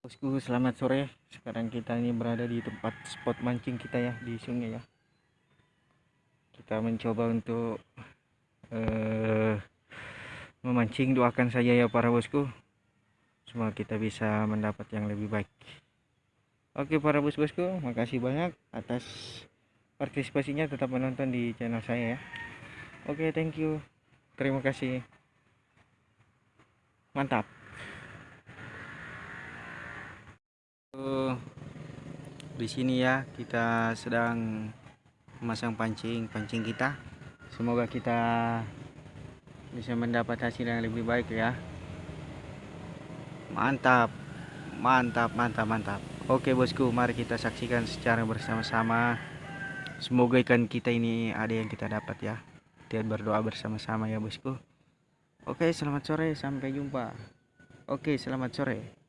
Bosku selamat sore. Sekarang kita ini berada di tempat spot mancing kita ya di sungai ya. Kita mencoba untuk uh, memancing doakan saja ya para bosku. Semoga kita bisa mendapat yang lebih baik. Oke para bos-bosku makasih banyak atas partisipasinya. Tetap menonton di channel saya ya. Oke thank you. Terima kasih. Mantap di sini ya. Kita sedang memasang pancing pancing kita. Semoga kita bisa mendapat hasil yang lebih baik ya. Mantap mantap mantap mantap. Oke bosku mari kita saksikan secara bersama-sama. Semoga ikan kita ini ada yang kita dapat ya. Kita berdoa bersama-sama ya bosku. Oke selamat sore sampai jumpa. Oke selamat sore